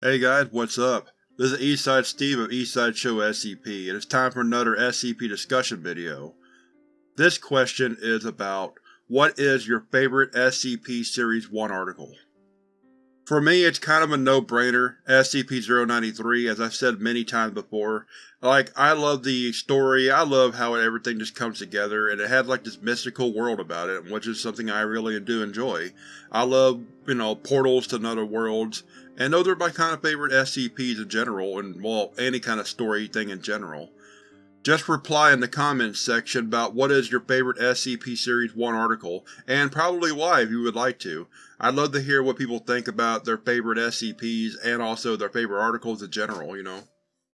Hey guys, what's up? This is Eastside Steve of Eastside Show SCP, and it's time for another SCP discussion video. This question is about, what is your favorite SCP Series 1 article? For me, it's kind of a no-brainer, SCP-093, as I've said many times before. Like, I love the story, I love how everything just comes together, and it has like this mystical world about it, which is something I really do enjoy. I love, you know, portals to other worlds, and those are my kind of favorite SCPs in general, and well, any kind of story thing in general. Just reply in the comments section about what is your favorite SCP Series 1 article, and probably why if you would like to. I'd love to hear what people think about their favorite SCPs and also their favorite articles in general, you know.